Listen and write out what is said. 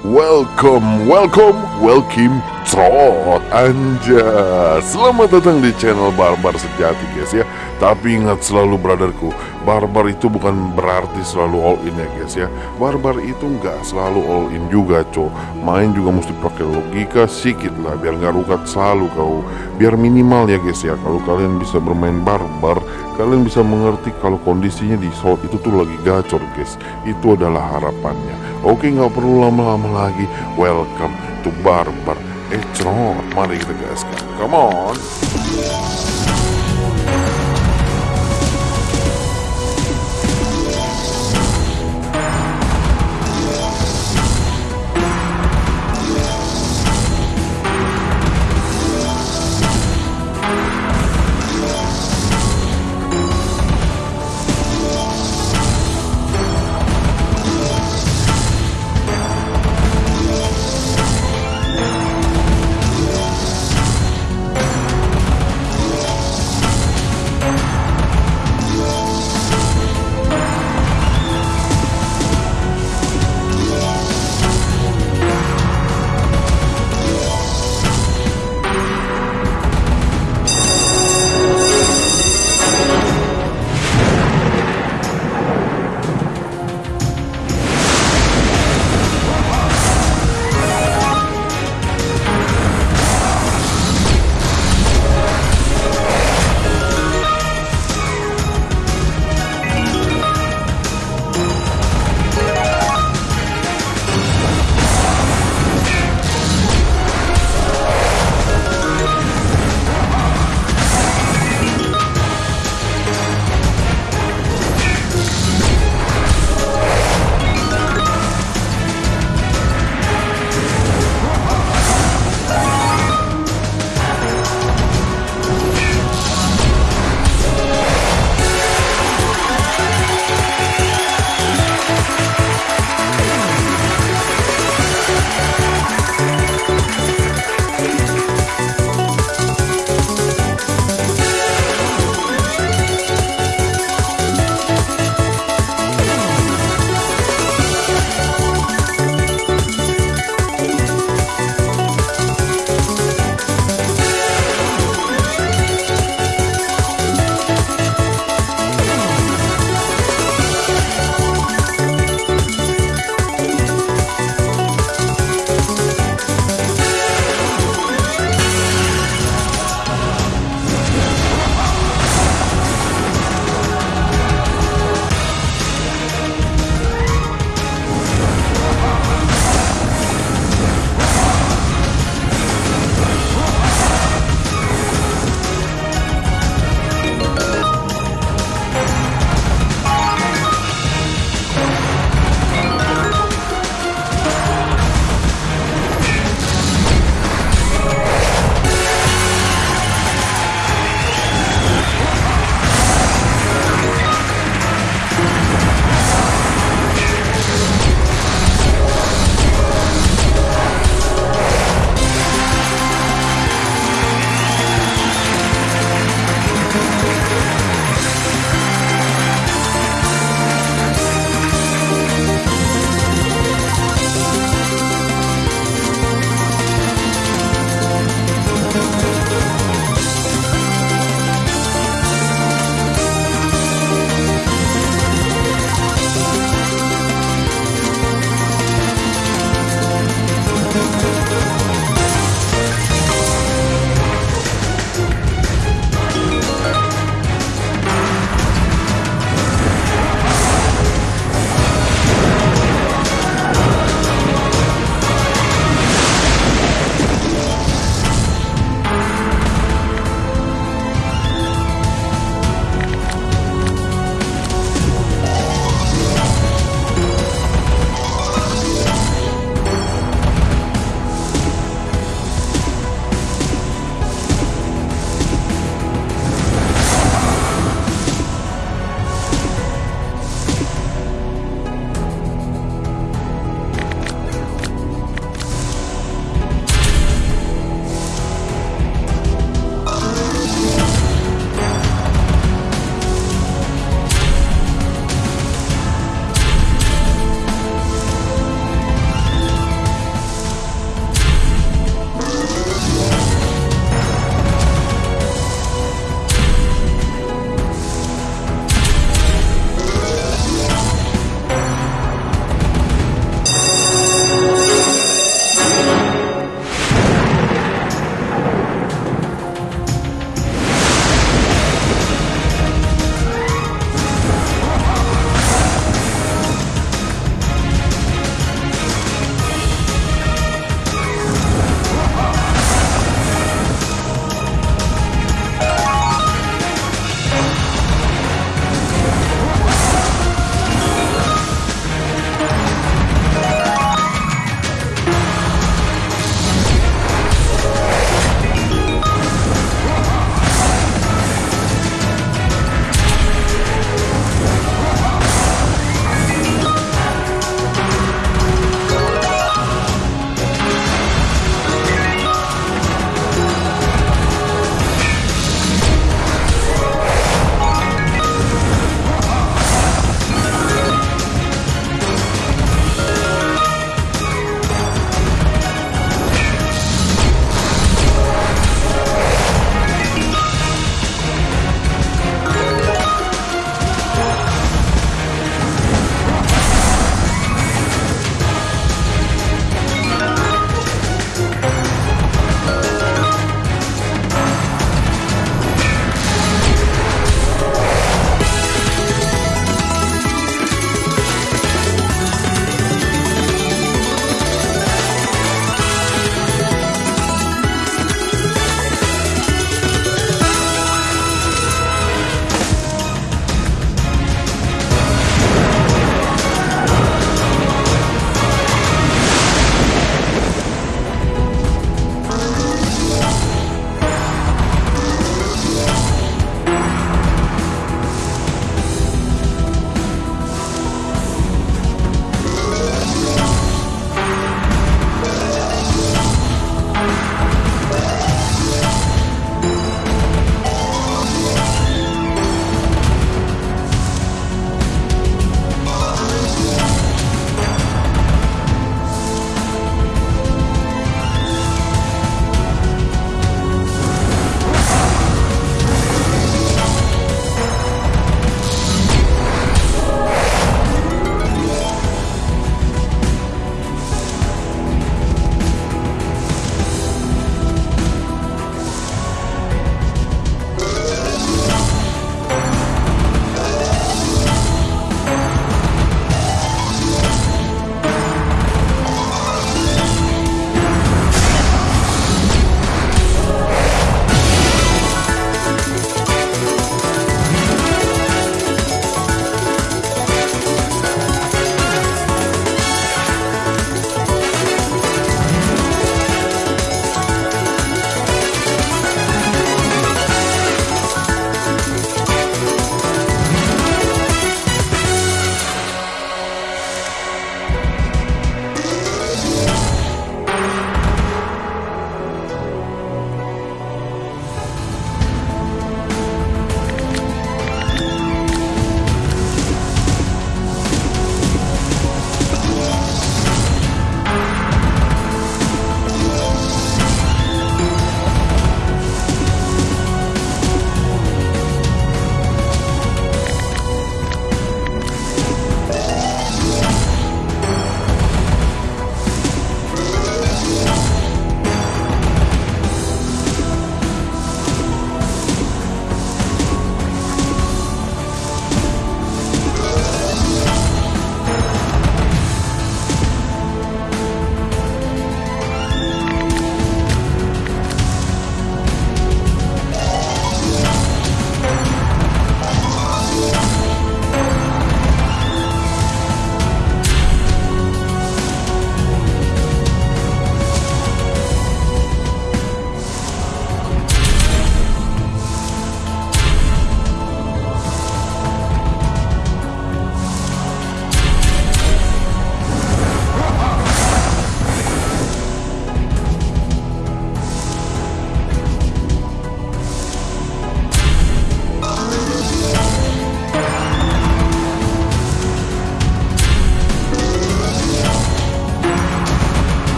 Welcome, welcome, welcome, trot anja. Selamat datang di channel Barbar Sejati guys ya. Tapi ingat selalu brotherku Barbar itu bukan berarti selalu all in ya guys ya. Barbar itu nggak selalu all in juga co Main juga mesti pakai logika sedikit lah Biar nggak rukat selalu kau. Biar minimal ya guys ya. Kalau kalian bisa bermain barbar Kalian bisa mengerti kalau kondisinya di slot itu tuh lagi gacor guys. Itu adalah harapannya. Oke nggak perlu lama-lama lagi. Welcome to Barbar. Ecron Mari kita gaskan. Come on